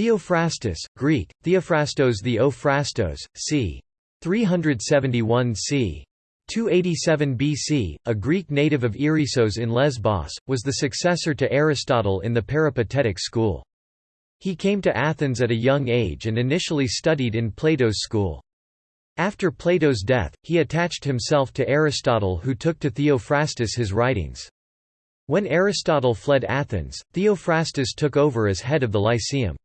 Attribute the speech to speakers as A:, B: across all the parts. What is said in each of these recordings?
A: Theophrastus, Greek, Theophrastos the Ophrastos, c. 371 c. 287 BC, a Greek native of Erissos in Lesbos, was the successor to Aristotle in the Peripatetic school. He came to Athens at a young age and initially studied in Plato's school. After Plato's death, he attached himself to Aristotle who took to Theophrastus his writings. When Aristotle fled Athens, Theophrastus took over as head of the Lyceum.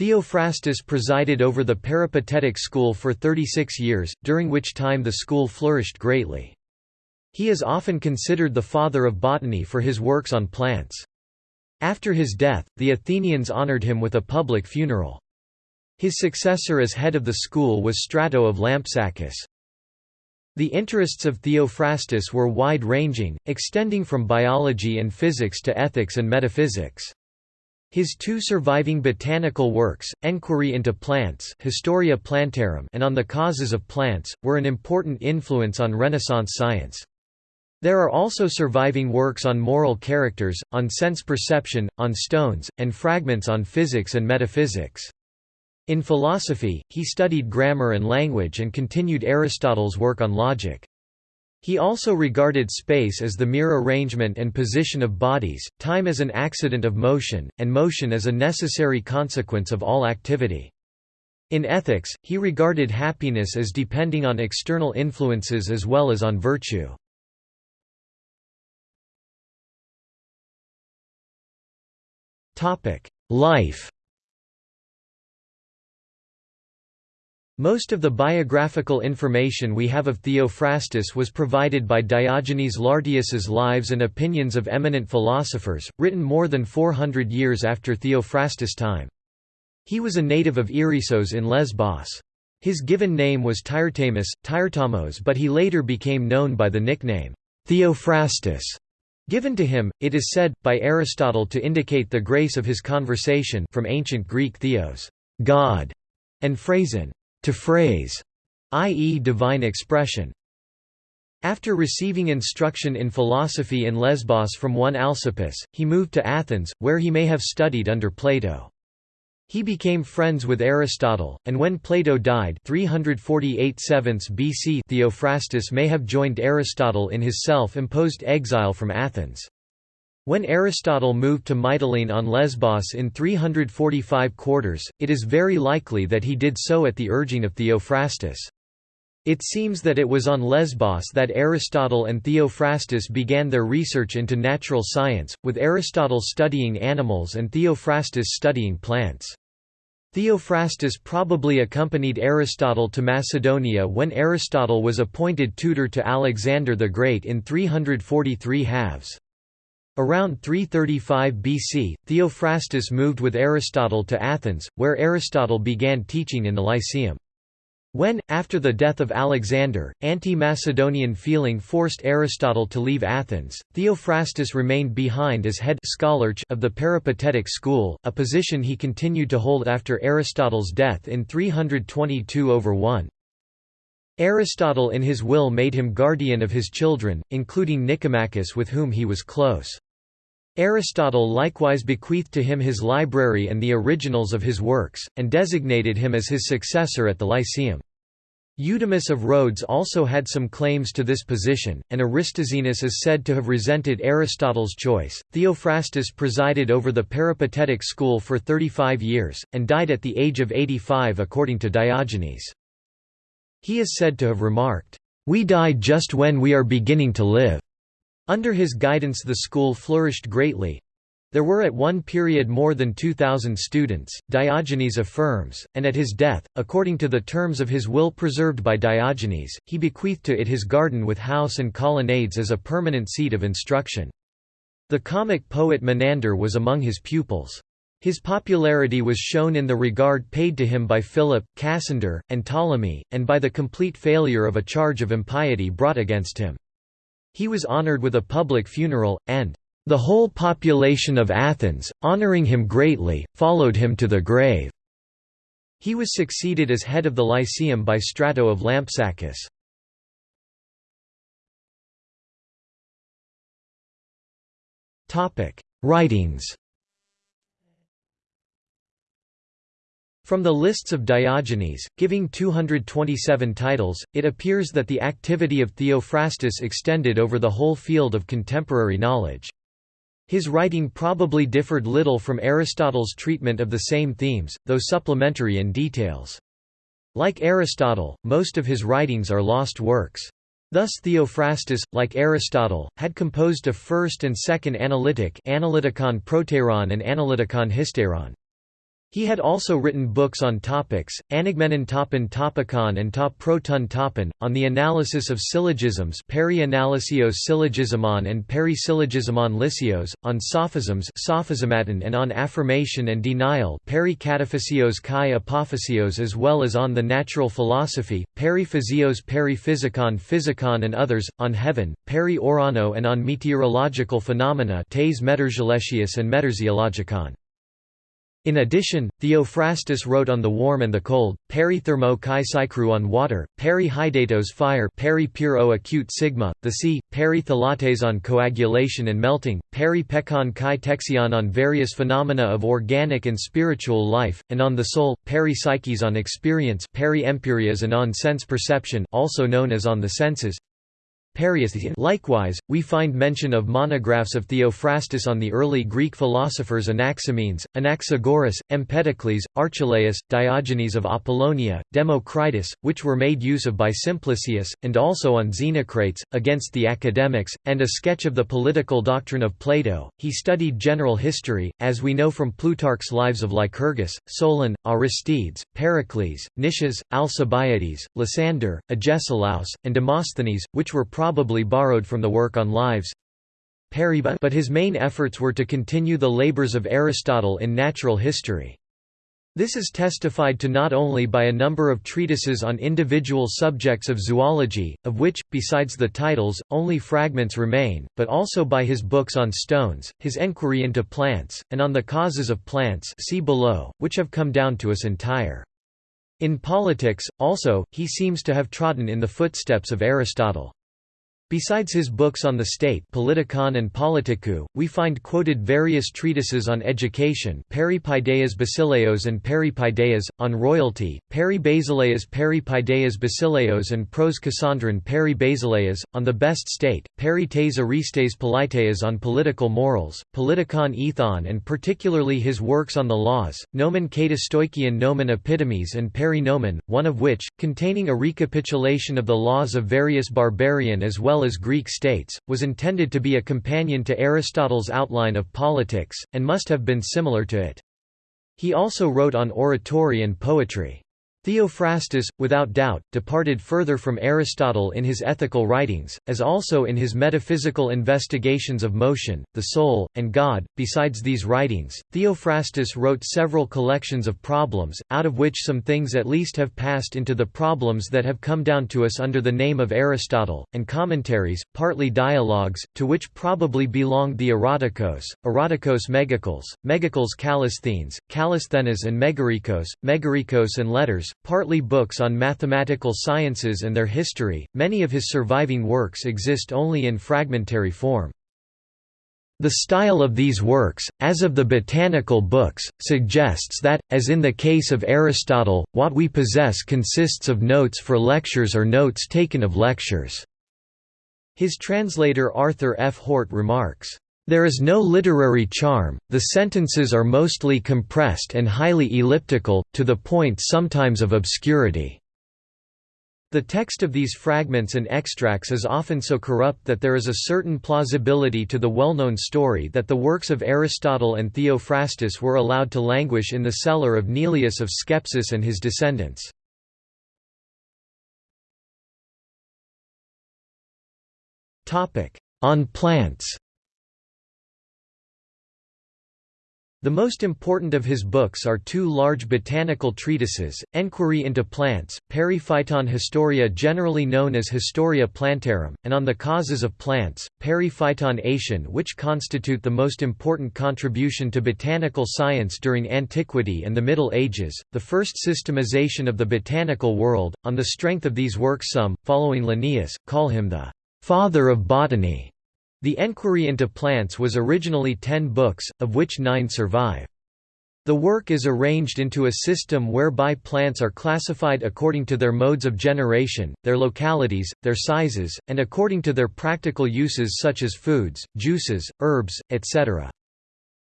A: Theophrastus presided over the Peripatetic school for 36 years, during which time the school flourished greatly. He is often considered the father of botany for his works on plants. After his death, the Athenians honored him with a public funeral. His successor as head of the school was Strato of Lampsacus. The interests of Theophrastus were wide-ranging, extending from biology and physics to ethics and metaphysics. His two surviving botanical works, Enquiry into Plants Historia Plantarum and On the Causes of Plants, were an important influence on Renaissance science. There are also surviving works on moral characters, on sense perception, on stones, and fragments on physics and metaphysics. In philosophy, he studied grammar and language and continued Aristotle's work on logic. He also regarded space as the mere arrangement and position of bodies, time as an accident of motion, and motion as a necessary consequence of all activity. In ethics, he regarded happiness as depending on external influences as well as on virtue. Life Most of the biographical information we have of Theophrastus was provided by Diogenes Laertius's Lives and Opinions of Eminent Philosophers, written more than 400 years after Theophrastus' time. He was a native of Erissos in Lesbos. His given name was Tyrtamus, Tyrtamos but he later became known by the nickname, Theophrastus. Given to him, it is said, by Aristotle to indicate the grace of his conversation from ancient Greek theos God", and phrasin to phrase, i.e. divine expression. After receiving instruction in philosophy in Lesbos from one Alcippus, he moved to Athens, where he may have studied under Plato. He became friends with Aristotle, and when Plato died 348 BC Theophrastus may have joined Aristotle in his self-imposed exile from Athens. When Aristotle moved to Mytilene on Lesbos in 345 quarters, it is very likely that he did so at the urging of Theophrastus. It seems that it was on Lesbos that Aristotle and Theophrastus began their research into natural science, with Aristotle studying animals and Theophrastus studying plants. Theophrastus probably accompanied Aristotle to Macedonia when Aristotle was appointed tutor to Alexander the Great in 343 halves. Around 335 BC, Theophrastus moved with Aristotle to Athens, where Aristotle began teaching in the Lyceum. When, after the death of Alexander, anti-Macedonian feeling forced Aristotle to leave Athens, Theophrastus remained behind as head of the Peripatetic school, a position he continued to hold after Aristotle's death in 322 over 1. Aristotle in his will made him guardian of his children, including Nicomachus with whom he was close. Aristotle likewise bequeathed to him his library and the originals of his works, and designated him as his successor at the Lyceum. Eudemus of Rhodes also had some claims to this position, and Aristoxenus is said to have resented Aristotle's choice. Theophrastus presided over the Peripatetic school for 35 years, and died at the age of 85 according to Diogenes. He is said to have remarked, We die just when we are beginning to live. Under his guidance the school flourished greatly. There were at one period more than 2,000 students, Diogenes affirms, and at his death, according to the terms of his will preserved by Diogenes, he bequeathed to it his garden with house and colonnades as a permanent seat of instruction. The comic poet Menander was among his pupils. His popularity was shown in the regard paid to him by Philip, Cassander, and Ptolemy, and by the complete failure of a charge of impiety brought against him. He was honored with a public funeral, and the whole population of Athens, honoring him greatly, followed him to the grave. He was succeeded as head of the Lyceum by Strato of Lampsacus. Writings From the lists of Diogenes, giving 227 titles, it appears that the activity of Theophrastus extended over the whole field of contemporary knowledge. His writing probably differed little from Aristotle's treatment of the same themes, though supplementary in details. Like Aristotle, most of his writings are lost works. Thus Theophrastus, like Aristotle, had composed a first and second analytic Analytikon Proteron and Analytikon Hysteron. He had also written books on topics, Anagmenon topon topikon and top proton topon, on the analysis of syllogisms peri-analysios syllogismon and peri-syllogismon lysios, on sophisms sophismaton and on affirmation and denial peri-kataphasios kai apophasios as well as on the natural philosophy, peri-physios peri-physicon physicon and others, on heaven, peri-orano and on meteorological phenomena tes meteorologius and meteorologicon. In addition, Theophrastus wrote on the warm and the cold, peri thermo kai psychru on water, peri hydatos fire peri puro acute sigma, the sea, peri thalates on coagulation and melting, peri pekon kai texion on various phenomena of organic and spiritual life, and on the soul, peri psyches on experience peri empyreas and on sense perception also known as on the senses, Likewise, we find mention of monographs of Theophrastus on the early Greek philosophers Anaximenes, Anaxagoras, Empedocles, Archelaus, Diogenes of Apollonia, Democritus, which were made use of by Simplicius, and also on Xenocrates, against the academics, and a sketch of the political doctrine of Plato. He studied general history, as we know from Plutarch's lives of Lycurgus, Solon, Aristides, Pericles, Nicias, Alcibiades, Lysander, Agesilaus, and Demosthenes, which were probably borrowed from the work on lives but his main efforts were to continue the labors of Aristotle in natural history. This is testified to not only by a number of treatises on individual subjects of zoology, of which, besides the titles, only fragments remain, but also by his books on stones, his enquiry into plants, and on the causes of plants see below, which have come down to us entire. In politics, also, he seems to have trodden in the footsteps of Aristotle. Besides his books on the state Politikon and Politikou, we find quoted various treatises on education Peripaideas Basileos and Peripaideas, on royalty, Peri Basileas Peripaideas Basileos and Pros Cassandron Peri Basileas, on the best state, Peri tes Aristes Politeas on political morals, Politikon Ethon and particularly his works on the laws, Nomen Katastoikion Nomen Epitomes and Peri Nomen, one of which, containing a recapitulation of the laws of various barbarian as well well as Greek states, was intended to be a companion to Aristotle's outline of politics, and must have been similar to it. He also wrote on oratory and poetry. Theophrastus, without doubt, departed further from Aristotle in his ethical writings, as also in his metaphysical investigations of motion, the soul, and God. Besides these writings, Theophrastus wrote several collections of problems, out of which some things at least have passed into the problems that have come down to us under the name of Aristotle, and commentaries, partly dialogues, to which probably belonged the Erotikos, Erotikos Megacles, Megacles Callisthenes, Callisthenes and Megarikos, Megarikos and Letters, partly books on mathematical sciences and their history. Many of his surviving works exist only in fragmentary form. The style of these works, as of the botanical books, suggests that, as in the case of Aristotle, what we possess consists of notes for lectures or notes taken of lectures. His translator Arthur F. Hort remarks, there is no literary charm, the sentences are mostly compressed and highly elliptical, to the point sometimes of obscurity. The text of these fragments and extracts is often so corrupt that there is a certain plausibility to the well-known story that the works of Aristotle and Theophrastus were allowed to languish in the cellar of Neleus of Skepsis and his descendants. On plants The most important of his books are two large botanical treatises, Enquiry into Plants, Periphyton Historia generally known as Historia Plantarum, and On the Causes of Plants, Periphyton Aetion which constitute the most important contribution to botanical science during antiquity and the Middle Ages, the first systemization of the botanical world. On the strength of these works some, following Linnaeus, call him the «father of botany». The Enquiry into Plants was originally ten books, of which nine survive. The work is arranged into a system whereby plants are classified according to their modes of generation, their localities, their sizes, and according to their practical uses such as foods, juices, herbs, etc.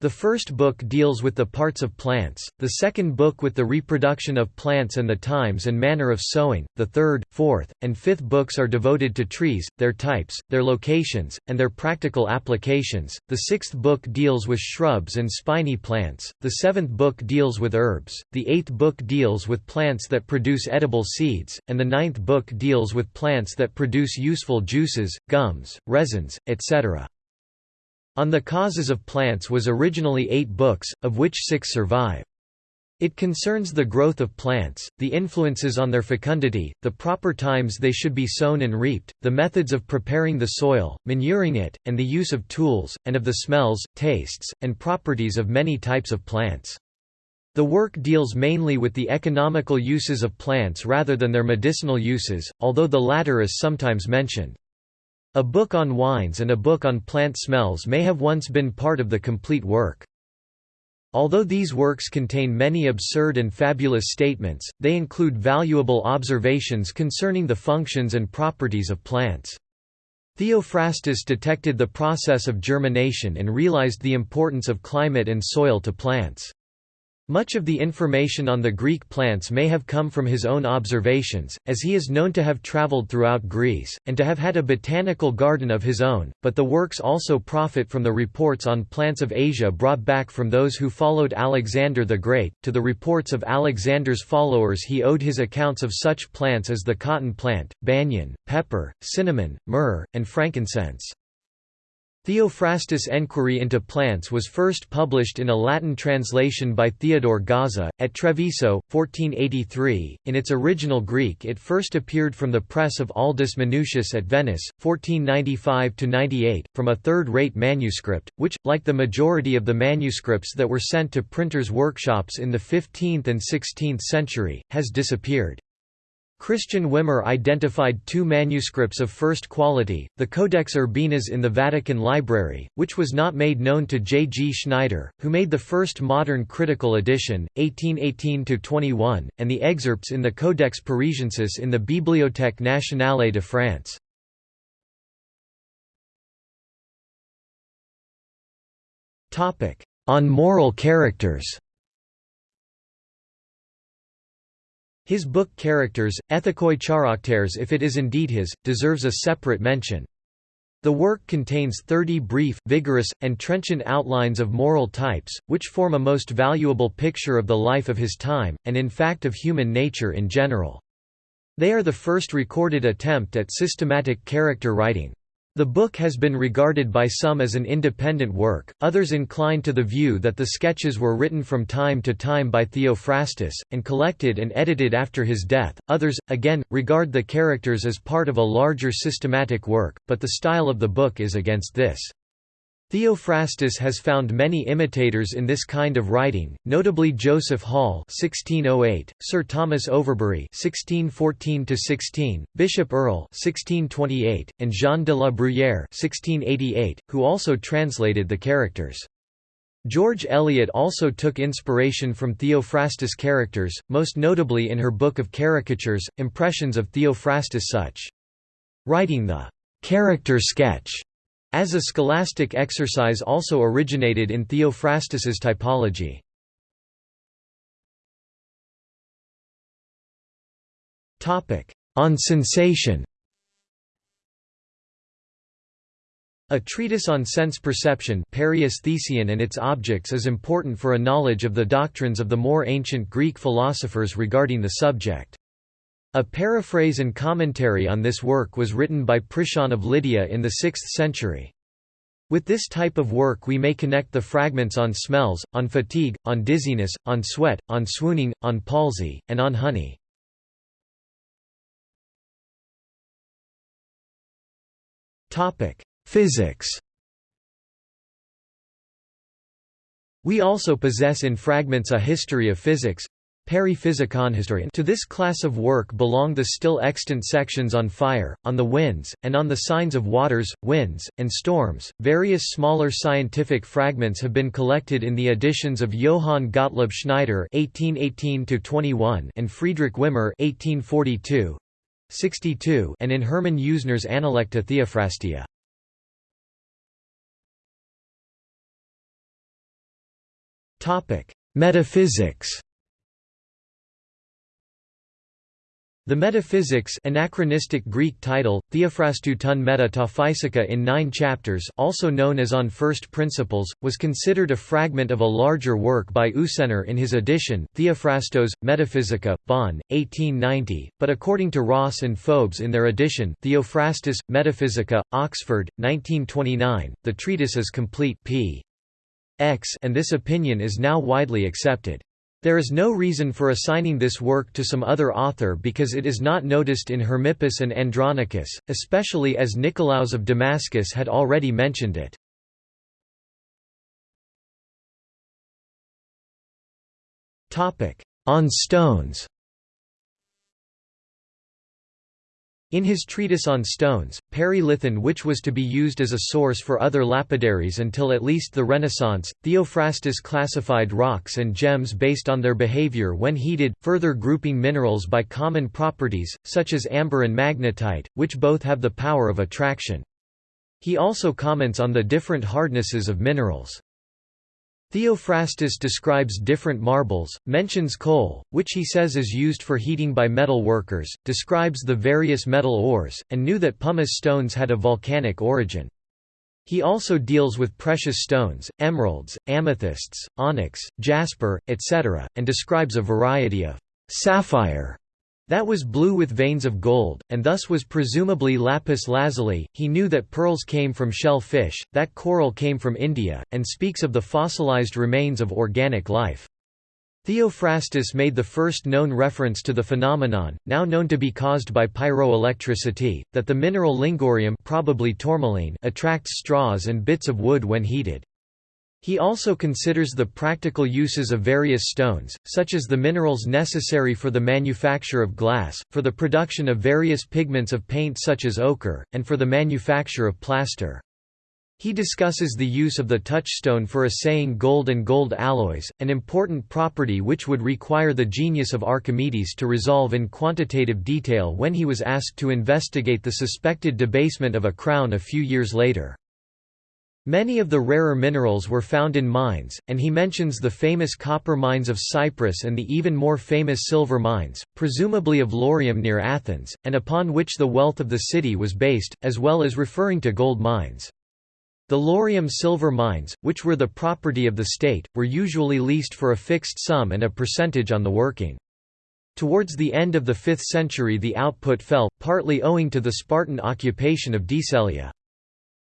A: The first book deals with the parts of plants, the second book with the reproduction of plants and the times and manner of sowing, the third, fourth, and fifth books are devoted to trees, their types, their locations, and their practical applications, the sixth book deals with shrubs and spiny plants, the seventh book deals with herbs, the eighth book deals with plants that produce edible seeds, and the ninth book deals with plants that produce useful juices, gums, resins, etc. On the causes of plants was originally eight books, of which six survive. It concerns the growth of plants, the influences on their fecundity, the proper times they should be sown and reaped, the methods of preparing the soil, manuring it, and the use of tools, and of the smells, tastes, and properties of many types of plants. The work deals mainly with the economical uses of plants rather than their medicinal uses, although the latter is sometimes mentioned. A book on wines and a book on plant smells may have once been part of the complete work. Although these works contain many absurd and fabulous statements, they include valuable observations concerning the functions and properties of plants. Theophrastus detected the process of germination and realized the importance of climate and soil to plants. Much of the information on the Greek plants may have come from his own observations, as he is known to have travelled throughout Greece, and to have had a botanical garden of his own, but the works also profit from the reports on plants of Asia brought back from those who followed Alexander the Great. To the reports of Alexander's followers he owed his accounts of such plants as the cotton plant, banyan, pepper, cinnamon, myrrh, and frankincense. Theophrastus' Enquiry into Plants was first published in a Latin translation by Theodore Gaza, at Treviso, 1483. In its original Greek, it first appeared from the press of Aldus Manutius at Venice, 1495 98, from a third rate manuscript, which, like the majority of the manuscripts that were sent to printers' workshops in the 15th and 16th century, has disappeared. Christian Wimmer identified two manuscripts of first quality, the Codex Urbanus in the Vatican Library, which was not made known to J. G. Schneider, who made the first modern critical edition, 1818–21, and the excerpts in the Codex Parisiensis in the Bibliothèque nationale de France. On moral characters His book Characters, Ethikoi Characters if it is indeed his, deserves a separate mention. The work contains 30 brief, vigorous, and trenchant outlines of moral types, which form a most valuable picture of the life of his time, and in fact of human nature in general. They are the first recorded attempt at systematic character writing. The book has been regarded by some as an independent work, others incline to the view that the sketches were written from time to time by Theophrastus, and collected and edited after his death, others, again, regard the characters as part of a larger systematic work, but the style of the book is against this. Theophrastus has found many imitators in this kind of writing, notably Joseph Hall (1608), Sir Thomas Overbury (1614–16), Bishop Earle (1628), and Jean de la Bruyère (1688), who also translated the characters. George Eliot also took inspiration from Theophrastus' characters, most notably in her book of caricatures, Impressions of Theophrastus such. Writing the character sketch as a scholastic exercise also originated in Theophrastus's typology. On sensation A treatise on sense perception and its objects is important for a knowledge of the doctrines of the more ancient Greek philosophers regarding the subject. A paraphrase and commentary on this work was written by Priscian of Lydia in the 6th century. With this type of work we may connect the fragments on smells, on fatigue, on dizziness, on sweat, on swooning, on palsy, and on honey. Physics We also possess in fragments a history of physics. To this class of work belong the still extant sections on fire, on the winds, and on the signs of waters, winds, and storms. Various smaller scientific fragments have been collected in the editions of Johann Gottlob Schneider (1818–21) and Friedrich Wimmer (1842). 62 and in Hermann Usener's Analecta Theophrastea. Topic: Metaphysics The Metaphysics anachronistic Greek title, Theophrastou ton meta in nine chapters also known as On First Principles, was considered a fragment of a larger work by Usener in his edition, Theophrastos, Metaphysica, Bonn, 1890, but according to Ross and Fobes in their edition, Theophrastus, Metaphysica, Oxford, 1929, the treatise is complete p. X and this opinion is now widely accepted. There is no reason for assigning this work to some other author because it is not noticed in Hermippus and Andronicus, especially as Nicolaus of Damascus had already mentioned it. On stones In his treatise on stones, Peri Lithon which was to be used as a source for other lapidaries until at least the Renaissance, Theophrastus classified rocks and gems based on their behavior when heated, further grouping minerals by common properties, such as amber and magnetite, which both have the power of attraction. He also comments on the different hardnesses of minerals. Theophrastus describes different marbles, mentions coal, which he says is used for heating by metal workers, describes the various metal ores, and knew that pumice stones had a volcanic origin. He also deals with precious stones, emeralds, amethysts, onyx, jasper, etc., and describes a variety of sapphire that was blue with veins of gold, and thus was presumably lapis lazuli. He knew that pearls came from shell fish, that coral came from India, and speaks of the fossilized remains of organic life. Theophrastus made the first known reference to the phenomenon, now known to be caused by pyroelectricity, that the mineral lyngurium probably tourmaline attracts straws and bits of wood when heated. He also considers the practical uses of various stones, such as the minerals necessary for the manufacture of glass, for the production of various pigments of paint such as ochre, and for the manufacture of plaster. He discusses the use of the touchstone for assaying gold and gold alloys, an important property which would require the genius of Archimedes to resolve in quantitative detail when he was asked to investigate the suspected debasement of a crown a few years later. Many of the rarer minerals were found in mines, and he mentions the famous copper mines of Cyprus and the even more famous silver mines, presumably of Laurium near Athens, and upon which the wealth of the city was based, as well as referring to gold mines. The Laurium silver mines, which were the property of the state, were usually leased for a fixed sum and a percentage on the working. Towards the end of the 5th century the output fell, partly owing to the Spartan occupation of Decelea.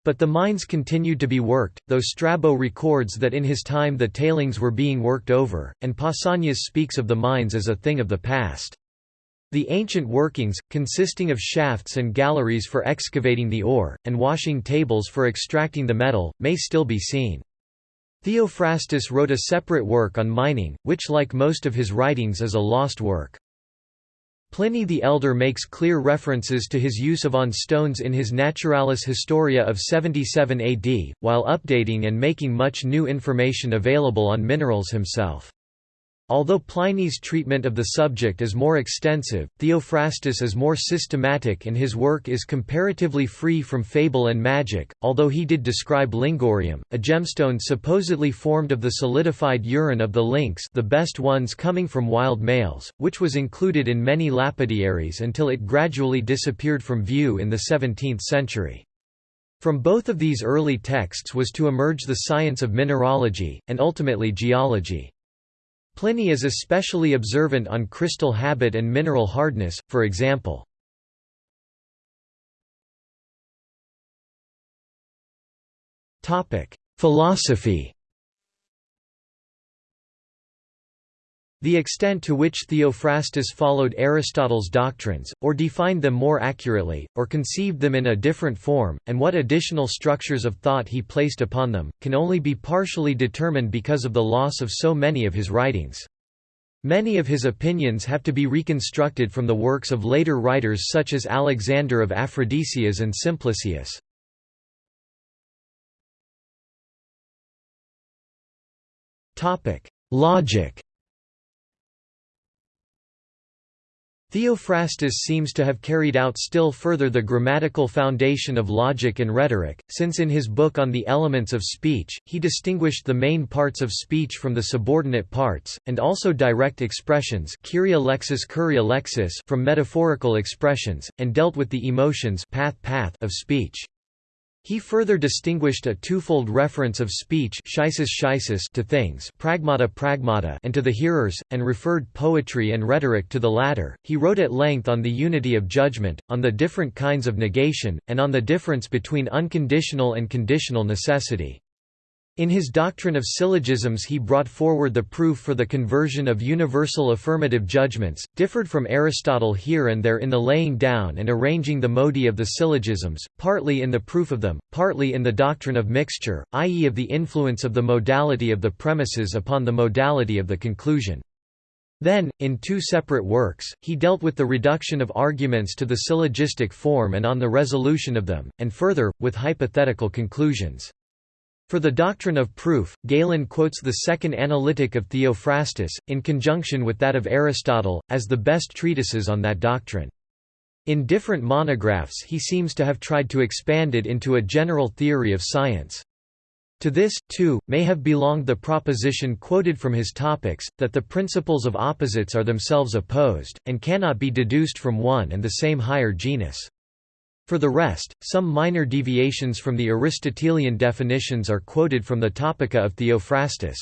A: But the mines continued to be worked, though Strabo records that in his time the tailings were being worked over, and Pausanias speaks of the mines as a thing of the past. The ancient workings, consisting of shafts and galleries for excavating the ore, and washing tables for extracting the metal, may still be seen. Theophrastus wrote a separate work on mining, which like most of his writings is a lost work. Pliny the Elder makes clear references to his use of on stones in his Naturalis Historia of 77 AD, while updating and making much new information available on minerals himself. Although Pliny's treatment of the subject is more extensive, Theophrastus is more systematic and his work is comparatively free from fable and magic, although he did describe lyngurium, a gemstone supposedly formed of the solidified urine of the lynx the best ones coming from wild males, which was included in many lapidaries until it gradually disappeared from view in the 17th century. From both of these early texts was to emerge the science of mineralogy, and ultimately geology. Pliny is especially observant on crystal habit and mineral hardness, for example. Philosophy The extent to which Theophrastus followed Aristotle's doctrines, or defined them more accurately, or conceived them in a different form, and what additional structures of thought he placed upon them, can only be partially determined because of the loss of so many of his writings. Many of his opinions have to be reconstructed from the works of later writers such as Alexander of Aphrodisias and Simplicius. Logic Theophrastus seems to have carried out still further the grammatical foundation of logic and rhetoric, since in his book on the elements of speech, he distinguished the main parts of speech from the subordinate parts, and also direct expressions from metaphorical expressions, and dealt with the emotions of speech. He further distinguished a twofold reference of speech to things pragmata pragmata and to the hearers, and referred poetry and rhetoric to the latter. He wrote at length on the unity of judgment, on the different kinds of negation, and on the difference between unconditional and conditional necessity. In his doctrine of syllogisms he brought forward the proof for the conversion of universal affirmative judgments, differed from Aristotle here and there in the laying down and arranging the modi of the syllogisms, partly in the proof of them, partly in the doctrine of mixture, i.e. of the influence of the modality of the premises upon the modality of the conclusion. Then, in two separate works, he dealt with the reduction of arguments to the syllogistic form and on the resolution of them, and further, with hypothetical conclusions. For the doctrine of proof, Galen quotes the second analytic of Theophrastus, in conjunction with that of Aristotle, as the best treatises on that doctrine. In different monographs he seems to have tried to expand it into a general theory of science. To this, too, may have belonged the proposition quoted from his topics, that the principles of opposites are themselves opposed, and cannot be deduced from one and the same higher genus. For the rest, some minor deviations from the Aristotelian definitions are quoted from the Topica of Theophrastus.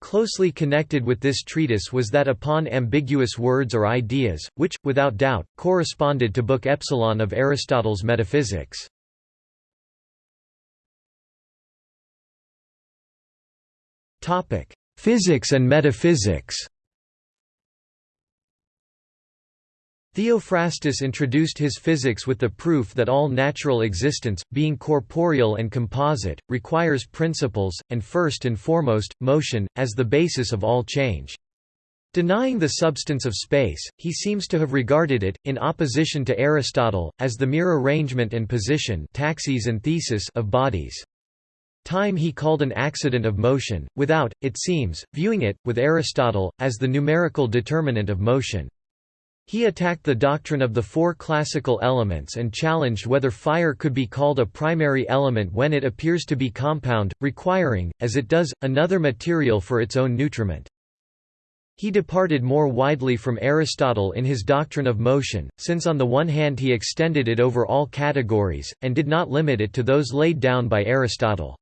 A: Closely connected with this treatise was that upon ambiguous words or ideas, which, without doubt, corresponded to Book Epsilon of Aristotle's Metaphysics. Physics and metaphysics Theophrastus introduced his physics with the proof that all natural existence, being corporeal and composite, requires principles, and first and foremost, motion, as the basis of all change. Denying the substance of space, he seems to have regarded it, in opposition to Aristotle, as the mere arrangement and position taxis and thesis of bodies. Time he called an accident of motion, without, it seems, viewing it, with Aristotle, as the numerical determinant of motion. He attacked the doctrine of the four classical elements and challenged whether fire could be called a primary element when it appears to be compound, requiring, as it does, another material for its own nutriment. He departed more widely from Aristotle in his doctrine of motion, since on the one hand he extended it over all categories, and did not limit it to those laid down by Aristotle.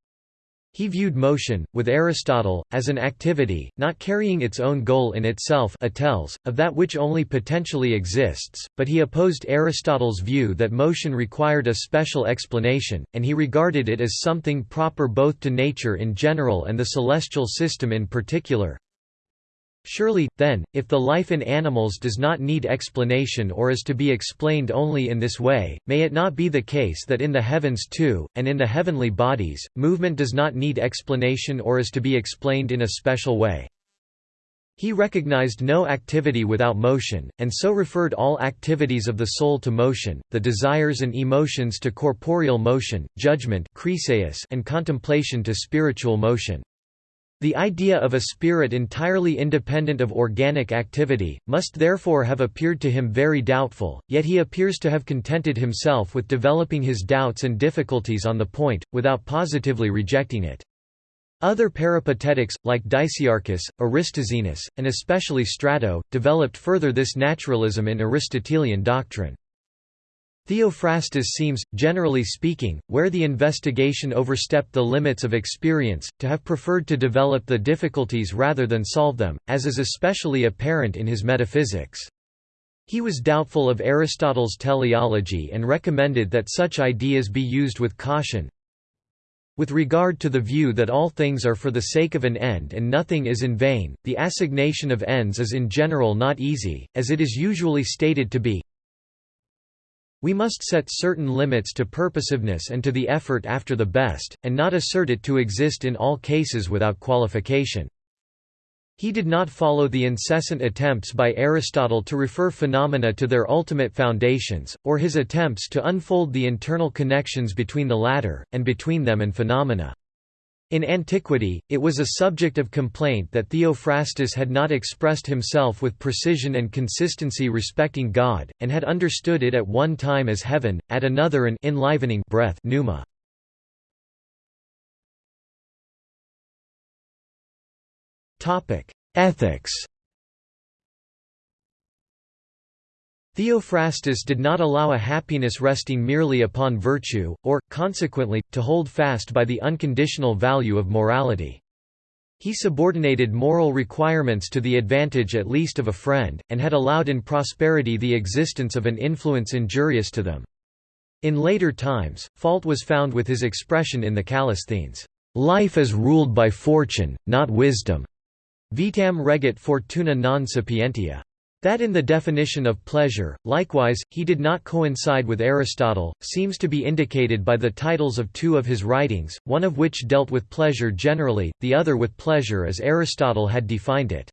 A: He viewed motion, with Aristotle, as an activity, not carrying its own goal in itself atels, of that which only potentially exists, but he opposed Aristotle's view that motion required a special explanation, and he regarded it as something proper both to nature in general and the celestial system in particular. Surely, then, if the life in animals does not need explanation or is to be explained only in this way, may it not be the case that in the heavens too, and in the heavenly bodies, movement does not need explanation or is to be explained in a special way? He recognized no activity without motion, and so referred all activities of the soul to motion, the desires and emotions to corporeal motion, judgment and contemplation to spiritual motion. The idea of a spirit entirely independent of organic activity, must therefore have appeared to him very doubtful, yet he appears to have contented himself with developing his doubts and difficulties on the point, without positively rejecting it. Other peripatetics, like Dicaearchus, Aristoxenus, and especially Strato, developed further this naturalism in Aristotelian doctrine. Theophrastus seems, generally speaking, where the investigation overstepped the limits of experience, to have preferred to develop the difficulties rather than solve them, as is especially apparent in his metaphysics. He was doubtful of Aristotle's teleology and recommended that such ideas be used with caution. With regard to the view that all things are for the sake of an end and nothing is in vain, the assignation of ends is in general not easy, as it is usually stated to be, we must set certain limits to purposiveness and to the effort after the best, and not assert it to exist in all cases without qualification. He did not follow the incessant attempts by Aristotle to refer phenomena to their ultimate foundations, or his attempts to unfold the internal connections between the latter, and between them and phenomena. In antiquity, it was a subject of complaint that Theophrastus had not expressed himself with precision and consistency respecting God, and had understood it at one time as heaven, at another an enlivening breath pneuma. Ethics. Theophrastus did not allow a happiness resting merely upon virtue, or, consequently, to hold fast by the unconditional value of morality. He subordinated moral requirements to the advantage at least of a friend, and had allowed in prosperity the existence of an influence injurious to them. In later times, fault was found with his expression in the Callisthenes, "...life is ruled by fortune, not wisdom." Vitam regit fortuna non sapientia. That in the definition of pleasure, likewise, he did not coincide with Aristotle, seems to be indicated by the titles of two of his writings, one of which dealt with pleasure generally, the other with pleasure as Aristotle had defined it.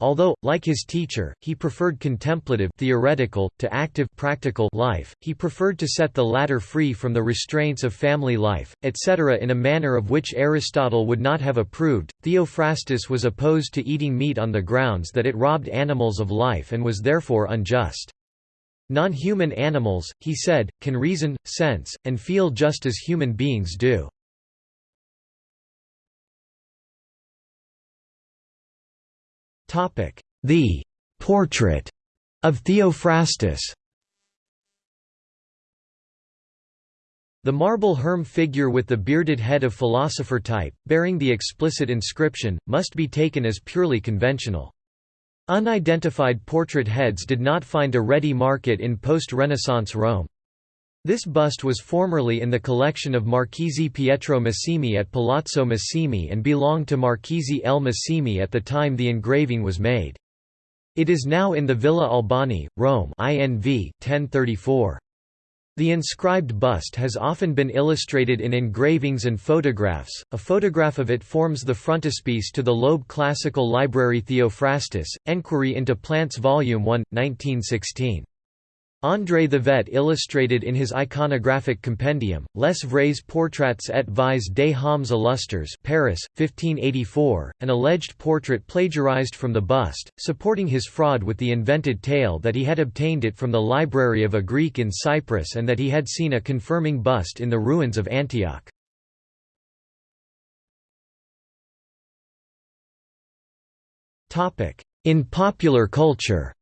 A: Although, like his teacher, he preferred contemplative theoretical, to active practical life, he preferred to set the latter free from the restraints of family life, etc. in a manner of which Aristotle would not have approved. Theophrastus was opposed to eating meat on the grounds that it robbed animals of life and was therefore unjust. Non-human animals, he said, can reason, sense, and feel just as human beings do. The portrait of Theophrastus The marble herm figure with the bearded head of philosopher type, bearing the explicit inscription, must be taken as purely conventional. Unidentified portrait heads did not find a ready market in post-Renaissance Rome. This bust was formerly in the collection of Marchese Pietro Massimi at Palazzo Massimi and belonged to Marchese El Massimi at the time the engraving was made. It is now in the Villa Albani, Rome INV 1034. The inscribed bust has often been illustrated in engravings and photographs. A photograph of it forms the frontispiece to the Loeb Classical Library Theophrastus, Enquiry into Plants Volume 1, 1916. André Thevet illustrated in his iconographic compendium, Les vrais portraits et vies des hommes illustres Paris, 1584, an alleged portrait plagiarized from the bust, supporting his fraud with the invented tale that he had obtained it from the library of a Greek in Cyprus and that he had seen a confirming bust in the ruins of Antioch. In popular culture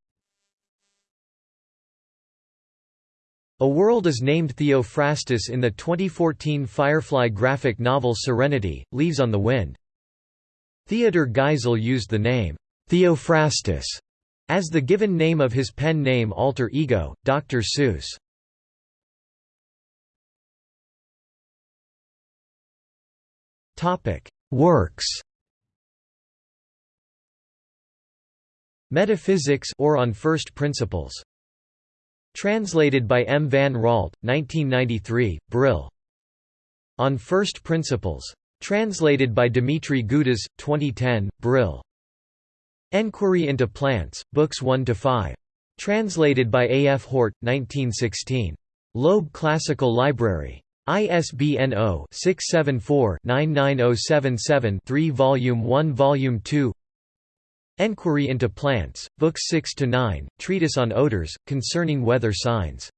A: A world is named Theophrastus in the 2014 Firefly graphic novel Serenity, Leaves on the Wind. Theodor Geisel used the name, Theophrastus, as the given name of his pen name alter ego, Dr. Seuss. Works Metaphysics or on First Principles Translated by M. van Raalte, 1993, Brill. On First Principles. Translated by Dimitri Gutas, 2010, Brill. Enquiry into Plants, Books 1–5. Translated by A. F. Hort, 1916. Loeb Classical Library. ISBN 0-674-99077-3 Volume 1 Volume 2 Enquiry into Plants, Books 6 to 9, Treatise on Odors, Concerning Weather Signs.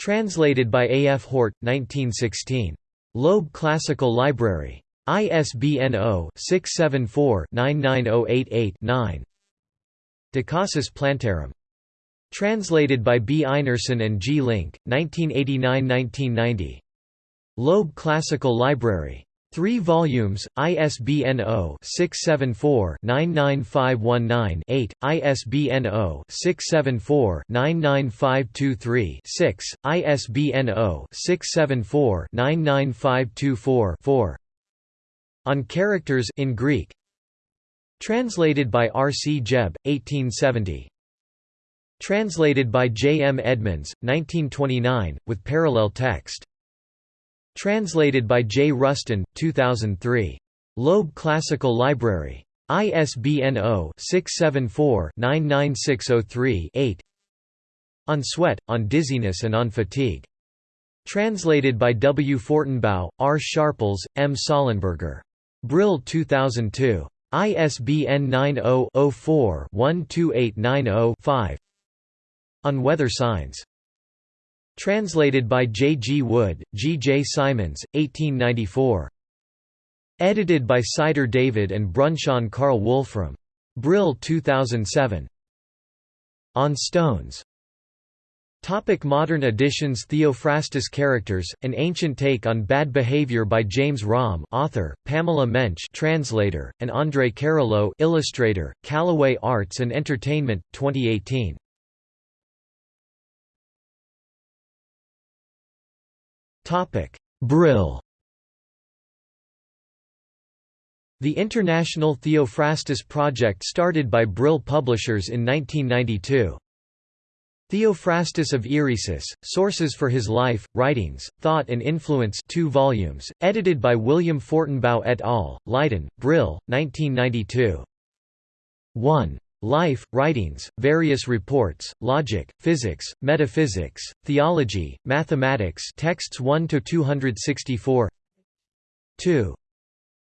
A: Translated by A. F. Hort, 1916. Loeb Classical Library. ISBN 0-674-99088-9 De Causis Plantarum. Translated by B. Einarsson and G. Link, 1989–1990. Loeb Classical Library. 3 volumes, ISBN 0-674-99519-8, ISBN 0-674-99523-6, ISBN 0-674-99524-4. On Characters in Greek. Translated by R. C. Jebb, 1870. Translated by J. M. Edmonds, 1929, with parallel text. Translated by J. Rusten, 2003. Loeb Classical Library. ISBN 0-674-99603-8 On Sweat, On Dizziness and On Fatigue. Translated by W. Fortenbaugh, R. Sharples, M. Sollenberger. Brill 2002. ISBN 90-04-12890-5 On Weather Signs. Translated by J. G. Wood, G. J. Symons, 1894. Edited by Sider David and Brunschön Carl Wolfram. Brill 2007. On Stones. Topic modern editions Theophrastus Characters, An Ancient Take on Bad Behavior by James Romm author, Pamela Mensch translator, and André Carrilho illustrator, Callaway Arts and Entertainment, 2018. Brill The International Theophrastus Project started by Brill Publishers in 1992. Theophrastus of Eresus, Sources for His Life, Writings, Thought and Influence 2 volumes, edited by William Fortenbaugh et al., Leiden, Brill, 1992. 1. Life, Writings, Various Reports, Logic, Physics, Metaphysics, Theology, Mathematics texts 1–264 2.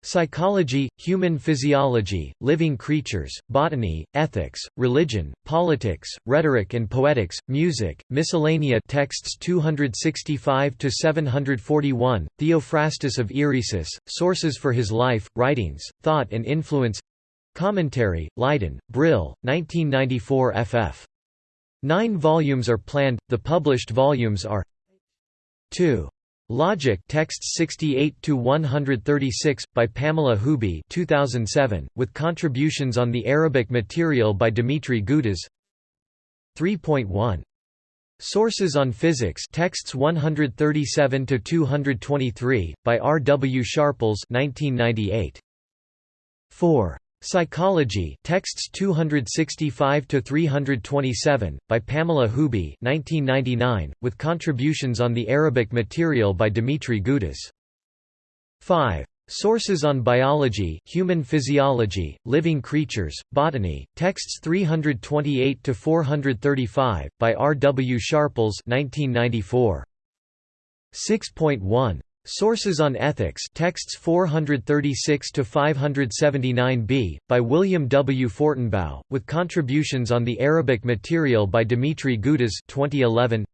A: Psychology, Human Physiology, Living Creatures, Botany, Ethics, Religion, Politics, Rhetoric and Poetics, Music, Miscellanea texts 265–741, Theophrastus of Eresus, Sources for His Life, Writings, Thought and Influence Commentary, Leiden, Brill, 1994 ff. Nine volumes are planned, the published volumes are 2. Logic texts 68 to 136 by Pamela Huby 2007 with contributions on the Arabic material by Dimitri Gutas 3.1 Sources on Physics texts 137 to 223 by R W Sharples 1998 4 Psychology texts 265 to 327 by Pamela Huby 1999 with contributions on the Arabic material by Dimitri Gutas 5 Sources on Biology, Human Physiology, Living Creatures, Botany, texts 328 to 435 by R W Sharples 1994 6.1 Sources on Ethics texts 436 to 579b by William W. Fortenbaugh with contributions on the Arabic material by Dimitri Gutas 2011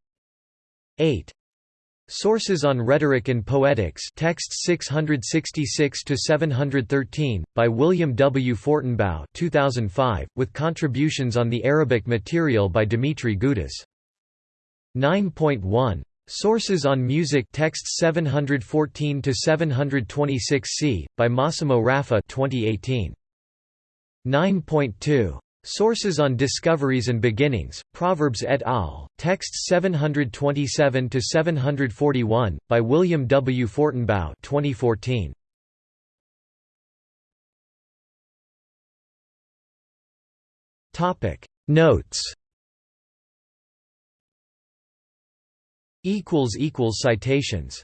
A: 8 Sources on Rhetoric and Poetics texts 666 to 713 by William W. Fortenbaugh 2005 with contributions on the Arabic material by Dimitri Gutas 9.1 Sources on Music texts 714 to 726 c by Massimo Raffa 2018 9.2 Sources on Discoveries and Beginnings Proverbs et al. Texts 727 to 741 by William W. Fortenbaugh 2014 Topic. Notes Citations